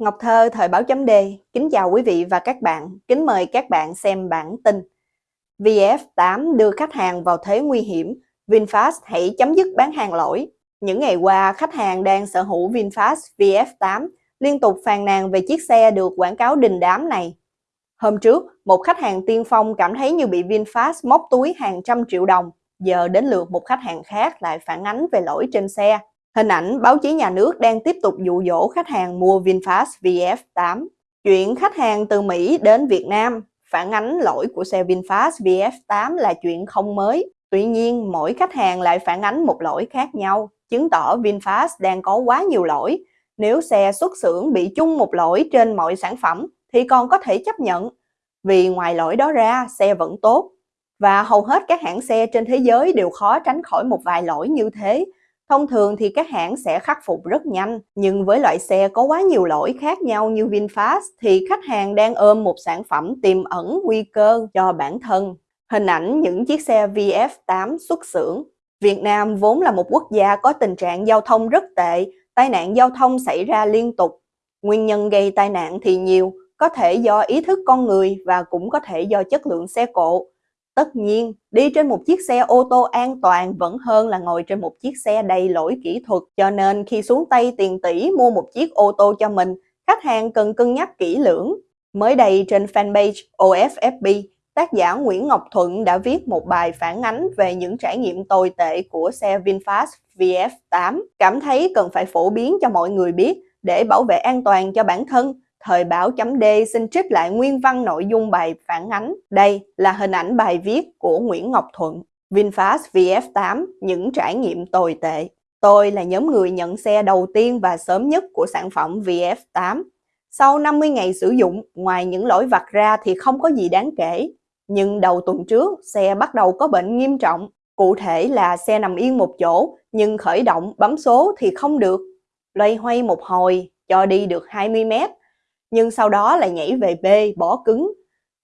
Ngọc Thơ, Thời báo chấm D, kính chào quý vị và các bạn, kính mời các bạn xem bản tin. VF8 đưa khách hàng vào thế nguy hiểm, VinFast hãy chấm dứt bán hàng lỗi. Những ngày qua, khách hàng đang sở hữu VinFast VF8 liên tục phàn nàn về chiếc xe được quảng cáo đình đám này. Hôm trước, một khách hàng tiên phong cảm thấy như bị VinFast móc túi hàng trăm triệu đồng. Giờ đến lượt một khách hàng khác lại phản ánh về lỗi trên xe. Hình ảnh báo chí nhà nước đang tiếp tục dụ dỗ khách hàng mua VinFast VF8. Chuyện khách hàng từ Mỹ đến Việt Nam phản ánh lỗi của xe VinFast VF8 là chuyện không mới. Tuy nhiên, mỗi khách hàng lại phản ánh một lỗi khác nhau, chứng tỏ VinFast đang có quá nhiều lỗi. Nếu xe xuất xưởng bị chung một lỗi trên mọi sản phẩm thì còn có thể chấp nhận. Vì ngoài lỗi đó ra, xe vẫn tốt. Và hầu hết các hãng xe trên thế giới đều khó tránh khỏi một vài lỗi như thế, Thông thường thì các hãng sẽ khắc phục rất nhanh, nhưng với loại xe có quá nhiều lỗi khác nhau như VinFast thì khách hàng đang ôm một sản phẩm tiềm ẩn nguy cơ cho bản thân. Hình ảnh những chiếc xe VF8 xuất xưởng. Việt Nam vốn là một quốc gia có tình trạng giao thông rất tệ, tai nạn giao thông xảy ra liên tục. Nguyên nhân gây tai nạn thì nhiều, có thể do ý thức con người và cũng có thể do chất lượng xe cộ. Tất nhiên, đi trên một chiếc xe ô tô an toàn vẫn hơn là ngồi trên một chiếc xe đầy lỗi kỹ thuật. Cho nên khi xuống tay tiền tỷ mua một chiếc ô tô cho mình, khách hàng cần cân nhắc kỹ lưỡng. Mới đây trên fanpage OFFB, tác giả Nguyễn Ngọc Thuận đã viết một bài phản ánh về những trải nghiệm tồi tệ của xe VinFast VF8. Cảm thấy cần phải phổ biến cho mọi người biết để bảo vệ an toàn cho bản thân Thời báo chấm D xin trích lại nguyên văn nội dung bài phản ánh. Đây là hình ảnh bài viết của Nguyễn Ngọc Thuận. VinFast VF8, những trải nghiệm tồi tệ. Tôi là nhóm người nhận xe đầu tiên và sớm nhất của sản phẩm VF8. Sau 50 ngày sử dụng, ngoài những lỗi vặt ra thì không có gì đáng kể. Nhưng đầu tuần trước, xe bắt đầu có bệnh nghiêm trọng. Cụ thể là xe nằm yên một chỗ, nhưng khởi động bấm số thì không được. Loay hoay một hồi, cho đi được 20 mét, nhưng sau đó lại nhảy về B, bỏ cứng.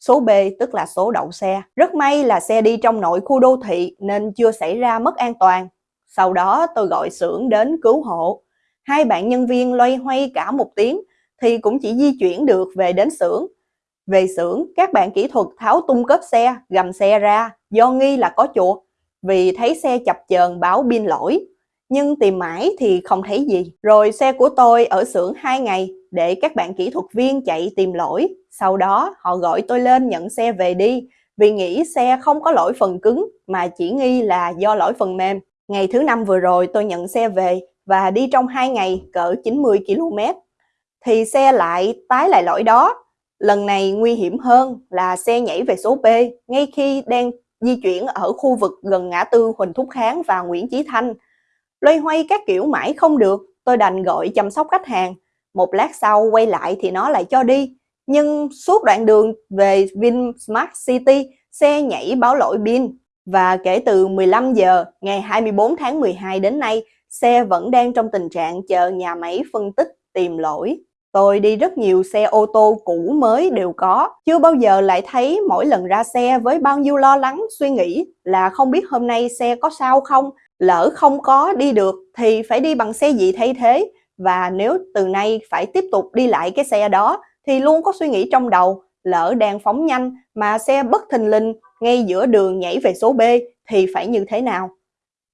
Số B tức là số đậu xe. Rất may là xe đi trong nội khu đô thị nên chưa xảy ra mất an toàn. Sau đó tôi gọi xưởng đến cứu hộ. Hai bạn nhân viên loay hoay cả một tiếng thì cũng chỉ di chuyển được về đến xưởng. Về xưởng, các bạn kỹ thuật tháo tung cốp xe, gầm xe ra do nghi là có chuột vì thấy xe chập chờn báo pin lỗi. Nhưng tìm mãi thì không thấy gì. Rồi xe của tôi ở xưởng 2 ngày để các bạn kỹ thuật viên chạy tìm lỗi. Sau đó họ gọi tôi lên nhận xe về đi vì nghĩ xe không có lỗi phần cứng mà chỉ nghi là do lỗi phần mềm. Ngày thứ năm vừa rồi tôi nhận xe về và đi trong 2 ngày cỡ 90 km. Thì xe lại tái lại lỗi đó. Lần này nguy hiểm hơn là xe nhảy về số B ngay khi đang di chuyển ở khu vực gần ngã tư Huỳnh Thúc Kháng và Nguyễn Chí Thanh. Loay hoay các kiểu mãi không được, tôi đành gọi chăm sóc khách hàng một lát sau quay lại thì nó lại cho đi. Nhưng suốt đoạn đường về VinSmart City, xe nhảy báo lỗi pin. Và kể từ 15 giờ ngày 24 tháng 12 đến nay, xe vẫn đang trong tình trạng chờ nhà máy phân tích tìm lỗi. Tôi đi rất nhiều xe ô tô cũ mới đều có, chưa bao giờ lại thấy mỗi lần ra xe với bao nhiêu lo lắng, suy nghĩ là không biết hôm nay xe có sao không, lỡ không có đi được thì phải đi bằng xe gì thay thế, và nếu từ nay phải tiếp tục đi lại cái xe đó, thì luôn có suy nghĩ trong đầu, lỡ đang phóng nhanh mà xe bất thình lình ngay giữa đường nhảy về số B thì phải như thế nào?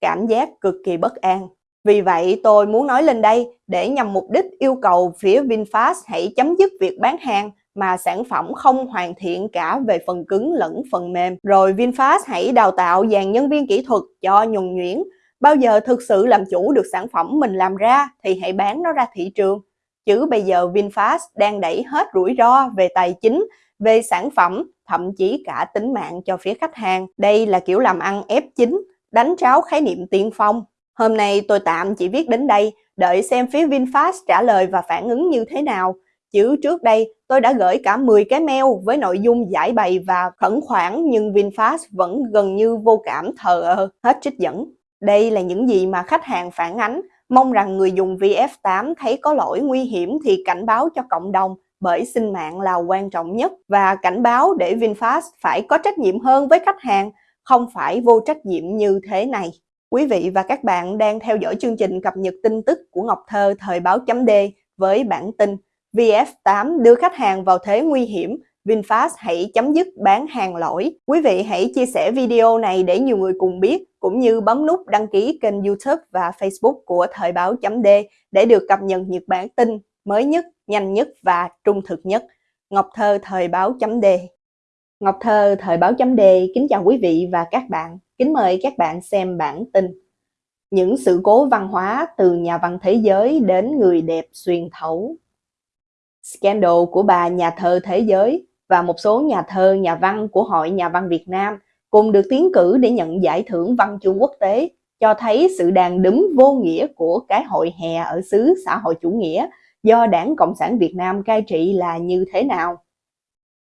Cảm giác cực kỳ bất an. Vì vậy, tôi muốn nói lên đây để nhằm mục đích yêu cầu phía VinFast hãy chấm dứt việc bán hàng mà sản phẩm không hoàn thiện cả về phần cứng lẫn phần mềm. Rồi VinFast hãy đào tạo dàn nhân viên kỹ thuật cho nhuần nhuyễn Bao giờ thực sự làm chủ được sản phẩm mình làm ra thì hãy bán nó ra thị trường. Chứ bây giờ VinFast đang đẩy hết rủi ro về tài chính, về sản phẩm, thậm chí cả tính mạng cho phía khách hàng. Đây là kiểu làm ăn F9, đánh tráo khái niệm tiên phong. Hôm nay tôi tạm chỉ viết đến đây, đợi xem phía VinFast trả lời và phản ứng như thế nào. Chứ trước đây tôi đã gửi cả 10 cái mail với nội dung giải bày và khẩn khoản nhưng VinFast vẫn gần như vô cảm thờ ơ, hết trích dẫn. Đây là những gì mà khách hàng phản ánh, mong rằng người dùng VF8 thấy có lỗi nguy hiểm thì cảnh báo cho cộng đồng bởi sinh mạng là quan trọng nhất. Và cảnh báo để VinFast phải có trách nhiệm hơn với khách hàng, không phải vô trách nhiệm như thế này. Quý vị và các bạn đang theo dõi chương trình cập nhật tin tức của Ngọc Thơ thời báo chấm D với bản tin VF8 đưa khách hàng vào thế nguy hiểm, VinFast hãy chấm dứt bán hàng lỗi. Quý vị hãy chia sẻ video này để nhiều người cùng biết, cũng như bấm nút đăng ký kênh YouTube và Facebook của Thời báo chấm D để được cập nhật những bản tin mới nhất, nhanh nhất và trung thực nhất. Ngọc Thơ Thời báo chấm D Ngọc Thơ Thời báo chấm D kính chào quý vị và các bạn. Kính mời các bạn xem bản tin. Những sự cố văn hóa từ nhà văn thế giới đến người đẹp xuyên thấu. Scandal của bà nhà thơ thế giới và một số nhà thơ, nhà văn của Hội Nhà văn Việt Nam cùng được tiến cử để nhận giải thưởng văn chương quốc tế cho thấy sự đàn đúm vô nghĩa của cái hội hè ở xứ xã hội chủ nghĩa do Đảng Cộng sản Việt Nam cai trị là như thế nào.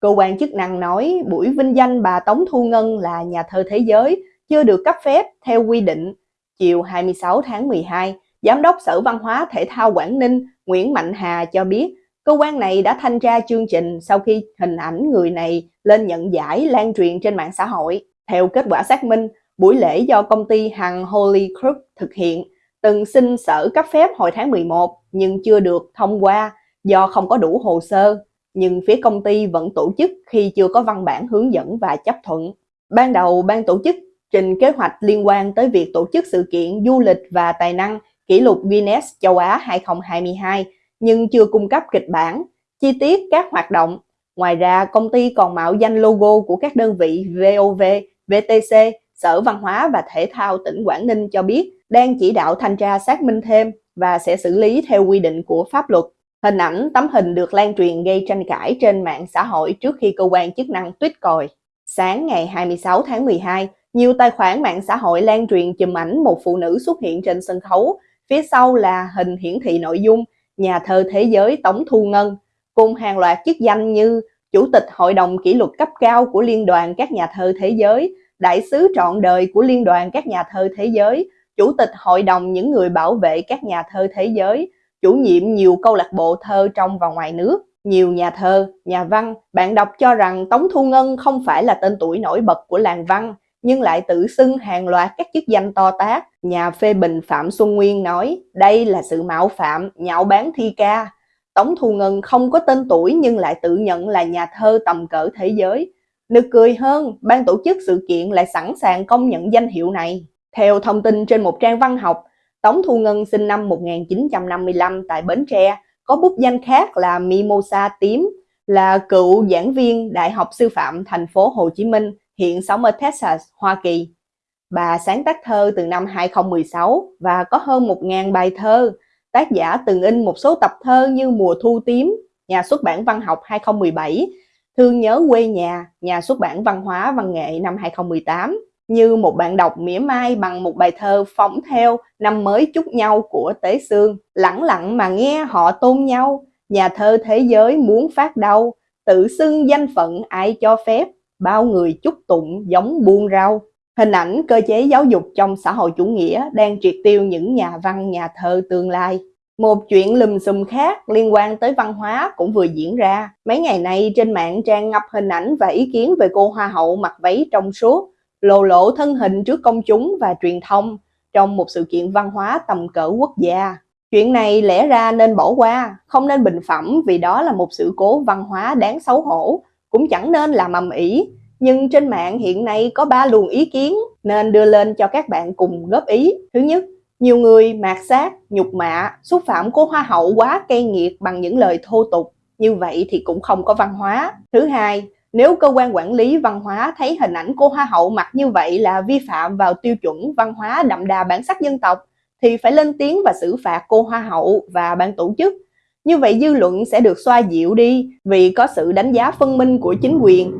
Cơ quan chức năng nói buổi vinh danh bà Tống Thu Ngân là nhà thơ thế giới chưa được cấp phép theo quy định. Chiều 26 tháng 12, Giám đốc Sở Văn hóa Thể thao Quảng Ninh Nguyễn Mạnh Hà cho biết cơ quan này đã thanh tra chương trình sau khi hình ảnh người này lên nhận giải lan truyền trên mạng xã hội. Theo kết quả xác minh, buổi lễ do công ty Hằng Holy Group thực hiện từng xin sở cấp phép hồi tháng 11 nhưng chưa được thông qua do không có đủ hồ sơ nhưng phía công ty vẫn tổ chức khi chưa có văn bản hướng dẫn và chấp thuận. Ban đầu, ban tổ chức trình kế hoạch liên quan tới việc tổ chức sự kiện du lịch và tài năng kỷ lục Guinness châu Á 2022 nhưng chưa cung cấp kịch bản, chi tiết các hoạt động. Ngoài ra, công ty còn mạo danh logo của các đơn vị VOV, VTC, Sở Văn hóa và Thể thao tỉnh Quảng Ninh cho biết đang chỉ đạo thanh tra xác minh thêm và sẽ xử lý theo quy định của pháp luật. Hình ảnh tấm hình được lan truyền gây tranh cãi trên mạng xã hội trước khi cơ quan chức năng tuyết còi. Sáng ngày 26 tháng 12, nhiều tài khoản mạng xã hội lan truyền chùm ảnh một phụ nữ xuất hiện trên sân khấu, phía sau là hình hiển thị nội dung nhà thơ thế giới Tống Thu Ngân, cùng hàng loạt chức danh như Chủ tịch Hội đồng Kỷ luật cấp cao của Liên đoàn các nhà thơ thế giới, Đại sứ trọn đời của Liên đoàn các nhà thơ thế giới, Chủ tịch Hội đồng những người bảo vệ các nhà thơ thế giới, chủ nhiệm nhiều câu lạc bộ thơ trong và ngoài nước. Nhiều nhà thơ, nhà văn, bạn đọc cho rằng Tống Thu Ngân không phải là tên tuổi nổi bật của làng văn, nhưng lại tự xưng hàng loạt các chức danh to tác. Nhà phê bình Phạm Xuân Nguyên nói, đây là sự mạo phạm, nhạo bán thi ca. Tống Thu Ngân không có tên tuổi nhưng lại tự nhận là nhà thơ tầm cỡ thế giới. Nực cười hơn, ban tổ chức sự kiện lại sẵn sàng công nhận danh hiệu này. Theo thông tin trên một trang văn học, Tống Thu Ngân sinh năm 1955 tại Bến Tre, có bút danh khác là Mimosa Tím, là cựu giảng viên Đại học Sư phạm thành phố Hồ Chí Minh, hiện sống ở Texas, Hoa Kỳ. Bà sáng tác thơ từ năm 2016 và có hơn 1.000 bài thơ. Tác giả từng in một số tập thơ như Mùa Thu Tím, Nhà xuất bản văn học 2017, Thương nhớ quê nhà, Nhà xuất bản văn hóa văn nghệ năm 2018, như một bạn đọc mỉa mai bằng một bài thơ phóng theo năm mới chúc nhau của Tế Sương. Lặng lặng mà nghe họ tôn nhau, nhà thơ thế giới muốn phát đau, tự xưng danh phận ai cho phép, bao người chúc tụng giống buôn rau. Hình ảnh cơ chế giáo dục trong xã hội chủ nghĩa đang triệt tiêu những nhà văn nhà thơ tương lai. Một chuyện lùm xùm khác liên quan tới văn hóa cũng vừa diễn ra. Mấy ngày nay trên mạng trang ngập hình ảnh và ý kiến về cô hoa hậu mặc váy trong suốt, lộ lộ thân hình trước công chúng và truyền thông trong một sự kiện văn hóa tầm cỡ quốc gia. Chuyện này lẽ ra nên bỏ qua, không nên bình phẩm vì đó là một sự cố văn hóa đáng xấu hổ, cũng chẳng nên làm ầm ĩ. Nhưng trên mạng hiện nay có ba luồng ý kiến nên đưa lên cho các bạn cùng góp ý. Thứ nhất, nhiều người mạt sát, nhục mạ, xúc phạm cô hoa hậu quá cay nghiệt bằng những lời thô tục. Như vậy thì cũng không có văn hóa. Thứ hai, nếu cơ quan quản lý văn hóa thấy hình ảnh cô Hoa hậu mặc như vậy là vi phạm vào tiêu chuẩn văn hóa đậm đà bản sắc dân tộc, thì phải lên tiếng và xử phạt cô Hoa hậu và ban tổ chức. Như vậy dư luận sẽ được xoa dịu đi vì có sự đánh giá phân minh của chính quyền,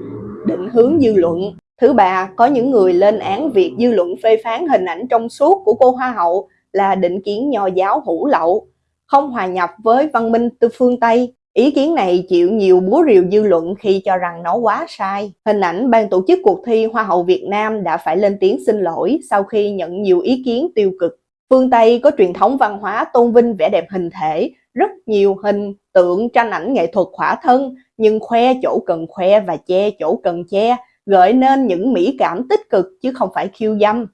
định hướng dư luận. Thứ ba, có những người lên án việc dư luận phê phán hình ảnh trong suốt của cô Hoa hậu là định kiến nho giáo hủ lậu, không hòa nhập với văn minh từ phương Tây Ý kiến này chịu nhiều búa rìu dư luận khi cho rằng nó quá sai. Hình ảnh ban tổ chức cuộc thi Hoa hậu Việt Nam đã phải lên tiếng xin lỗi sau khi nhận nhiều ý kiến tiêu cực. Phương Tây có truyền thống văn hóa tôn vinh vẻ đẹp hình thể, rất nhiều hình, tượng, tranh ảnh nghệ thuật khỏa thân, nhưng khoe chỗ cần khoe và che chỗ cần che, gợi nên những mỹ cảm tích cực chứ không phải khiêu dâm.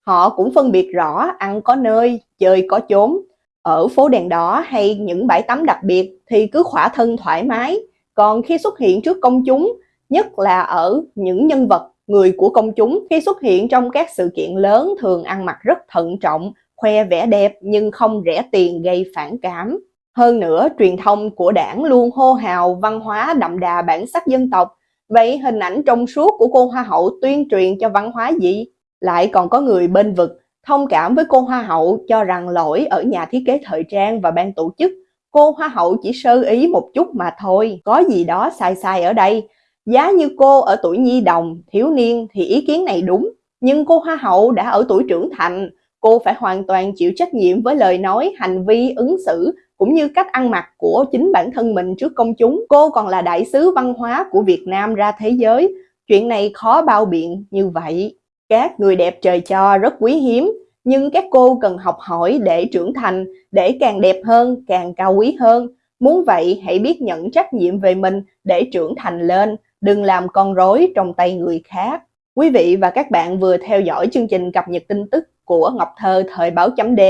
Họ cũng phân biệt rõ ăn có nơi, chơi có chốn. Ở phố đèn đỏ hay những bãi tắm đặc biệt thì cứ khỏa thân thoải mái, còn khi xuất hiện trước công chúng, nhất là ở những nhân vật, người của công chúng khi xuất hiện trong các sự kiện lớn thường ăn mặc rất thận trọng, khoe vẻ đẹp nhưng không rẻ tiền gây phản cảm. Hơn nữa, truyền thông của đảng luôn hô hào văn hóa đậm đà bản sắc dân tộc. Vậy hình ảnh trong suốt của cô Hoa hậu tuyên truyền cho văn hóa gì? Lại còn có người bên vực, thông cảm với cô Hoa hậu cho rằng lỗi ở nhà thiết kế thời trang và ban tổ chức. Cô Hoa hậu chỉ sơ ý một chút mà thôi, có gì đó sai sai ở đây. Giá như cô ở tuổi nhi đồng, thiếu niên thì ý kiến này đúng, nhưng cô Hoa hậu đã ở tuổi trưởng thành, cô phải hoàn toàn chịu trách nhiệm với lời nói, hành vi, ứng xử cũng như cách ăn mặc của chính bản thân mình trước công chúng. Cô còn là đại sứ văn hóa của Việt Nam ra thế giới. Chuyện này khó bao biện như vậy. Các người đẹp trời cho rất quý hiếm, nhưng các cô cần học hỏi để trưởng thành, để càng đẹp hơn, càng cao quý hơn. Muốn vậy, hãy biết nhận trách nhiệm về mình để trưởng thành lên, đừng làm con rối trong tay người khác. Quý vị và các bạn vừa theo dõi chương trình cập nhật tin tức của Ngọc Thơ Thời báo chấm D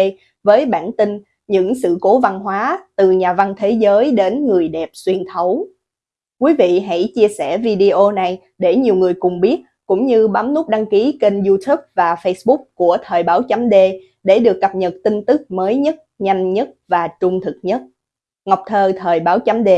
với bản tin những sự cố văn hóa từ nhà văn thế giới đến người đẹp xuyên thấu. Quý vị hãy chia sẻ video này để nhiều người cùng biết, cũng như bấm nút đăng ký kênh YouTube và Facebook của Thời báo chấm D để được cập nhật tin tức mới nhất, nhanh nhất và trung thực nhất. Ngọc Thơ Thời báo chấm D